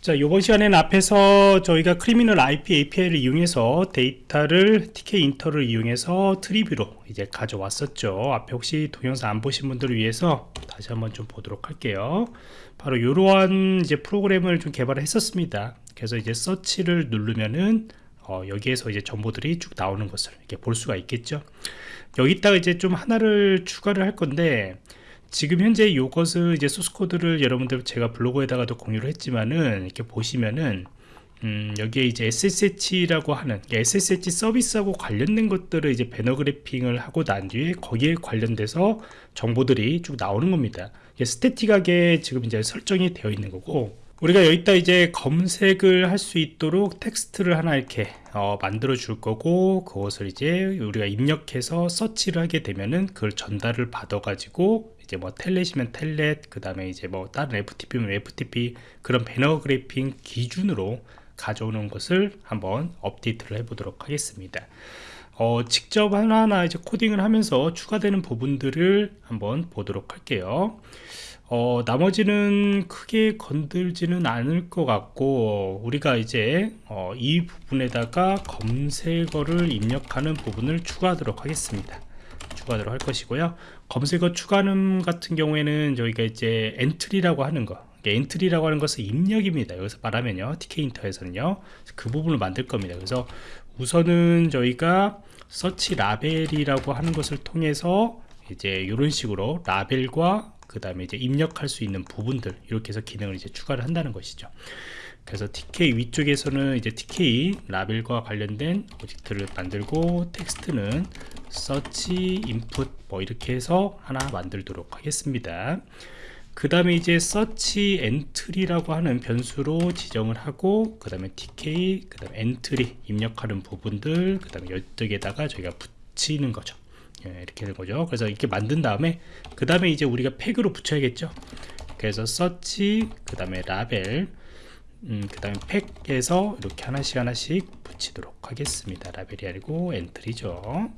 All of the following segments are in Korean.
자, 이번 시간에는 앞에서 저희가 Criminal IP API를 이용해서 데이터를 Tkinter를 이용해서 Treeview로 이제 가져왔었죠. 앞에 혹시 동영상 안 보신 분들을 위해서 다시 한번 좀 보도록 할게요. 바로 이러한 이제 프로그램을 좀 개발을 했었습니다. 그래서 이제 서치를 누르면은 어, 여기에서 이제 정보들이 쭉 나오는 것을 이렇게 볼 수가 있겠죠. 여기다가 이제 좀 하나를 추가를 할 건데 지금 현재 이것을 이제 소스 코드를 여러분들 제가 블로그에다가도 공유를 했지만은 이렇게 보시면은 음, 여기에 이제 SSH라고 하는 SSH 서비스하고 관련된 것들을 이제 banner grabbing을 하고 난 뒤에 거기에 관련돼서 정보들이 쭉 나오는 겁니다. static하게 지금 이제 설정이 되어 있는 거고 우리가 여기다 이제 검색을 할 수 있도록 텍스트를 하나 이렇게 어, 만들어 줄 거고 그것을 이제 우리가 입력해서 서치를 하게 되면은 그걸 전달을 받아 가지고 이제 뭐 Telnet이면 Telnet 그 다음에 이제 뭐 다른 FTP면 FTP 그런 배너 그래핑 기준으로 가져오는 것을 한번 업데이트를 해 보도록 하겠습니다. 어, 직접 하나하나 이제 코딩을 하면서 추가되는 부분들을 한번 보도록 할게요 어, 나머지는 크게 건들지는 않을 것 같고 우리가 이제 어, 이 부분에다가 검색어를 입력하는 부분을 추가하도록 하겠습니다. 추가하도록 할 것이고요. 검색어 추가하는 같은 경우에는 저희가 이제 엔트리라고 하는 거 엔트리라고 하는 것은 입력입니다. 여기서 말하면요. TK인터에서는요. 그 부분을 만들 겁니다. 그래서 우선은 저희가 서치 라벨이라고 하는 것을 통해서 이제 이런 식으로 라벨과 그 다음에 이제 입력할 수 있는 부분들 이렇게 해서 기능을 이제 추가를 한다는 것이죠. 그래서 TK 위쪽에서는 이제 TK 라벨과 관련된 object를 만들고 텍스트는 search input 뭐 이렇게 해서 하나 만들도록 하겠습니다. 그 다음에 이제 search entry라고 하는 변수로 지정을 하고 그 다음에 tk 그 다음에 entry 입력하는 부분들 그 다음에 이쪽에다가 저희가 붙이는 거죠 예, 이렇게 된 거죠. 그래서 이렇게 만든 다음에 그 다음에 이제 우리가 pack으로 붙여야겠죠. 그래서 서치 그 다음에 라벨 음, 그 다음에 pack에서 이렇게 하나씩 하나씩 붙이도록 하겠습니다. 라벨이 아니고 entry죠.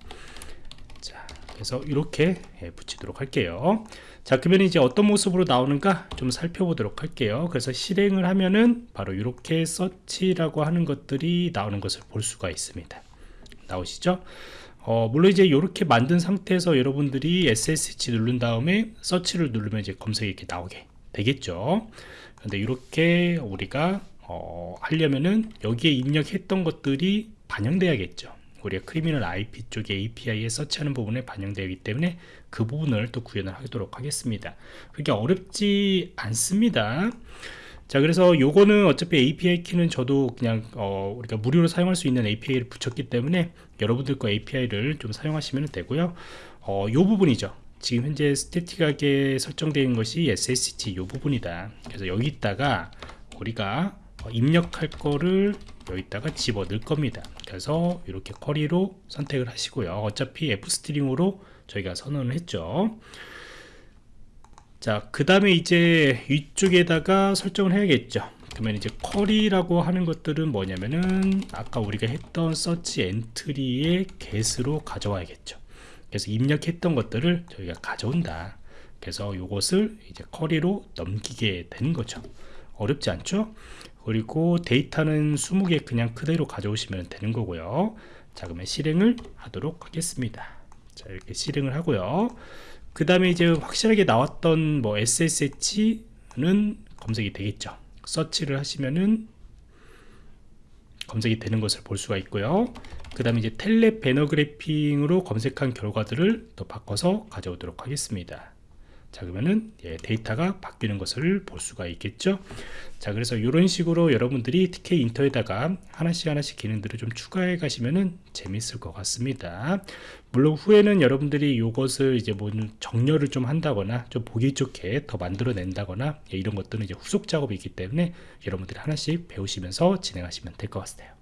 자 그래서 이렇게 예, 붙이도록 할게요. 자 그러면 이제 어떤 모습으로 나오는가 좀 살펴보도록 할게요. 그래서 실행을 하면은 바로 이렇게 search라고 하는 것들이 나오는 것을 볼 수가 있습니다. 나오시죠 어, 물론 이제 이렇게 만든 상태에서 여러분들이 SSH 누른 다음에 서치를 누르면 이제 검색이 이렇게 나오게 되겠죠. 근데 이렇게 우리가 어, 하려면은 여기에 입력했던 것들이 반영돼야겠죠. 우리가 크리미널 IP 쪽에 API에 서치하는 부분에 반영되기 때문에 그 부분을 또 구현을 하도록 하겠습니다. 그게 어렵지 않습니다 자 그래서 요거는 어차피 API 키는 저도 그냥 어, 우리가 무료로 사용할 수 있는 API를 붙였기 때문에 여러분들 거 API를 좀 사용하시면 되고요. 어, 요 부분이죠. 지금 현재 static하게 설정되어 것이 SSH 요 부분이다. 그래서 여기다가 우리가 어, 입력할 거를 여기다가 집어 넣을 겁니다. 그래서 이렇게 query로 선택을 하시고요. 어차피 f-string으로 저희가 선언을 했죠 자, 그 다음에 이제 위쪽에다가 설정을 해야겠죠. 그러면 이제 query라고 하는 것들은 뭐냐면은 아까 우리가 했던 search entry의 get으로 가져와야겠죠. 그래서 입력했던 것들을 저희가 가져온다. 그래서 이것을 이제 쿼리로 넘기게 되는 거죠. 어렵지 않죠? 그리고 데이터는 20개 그냥 그대로 가져오시면 되는 거고요. 자, 그러면 실행을 하도록 하겠습니다. 자, 이렇게 실행을 하고요. 그 다음에 이제 확실하게 나왔던 뭐 SSH는 검색이 되겠죠. 서치를 하시면은 검색이 되는 것을 볼 수가 있고요. 그 다음에 이제 텔레 배너 그래핑으로 검색한 결과들을 또 바꿔서 가져오도록 하겠습니다 자 그러면은 예, 데이터가 바뀌는 것을 볼 수가 있겠죠? 자 그래서 이런 식으로 여러분들이 TK 인터에다가 하나씩 하나씩 기능들을 좀 추가해 가시면은 재밌을 것 같습니다. 물론 후에는 여러분들이 이것을 이제 뭐 정렬을 좀 한다거나 좀 보기 좋게 더 만들어 낸다거나 예, 이런 것들은 이제 후속 작업이 있기 때문에 여러분들이 하나씩 배우시면서 진행하시면 될 것 같아요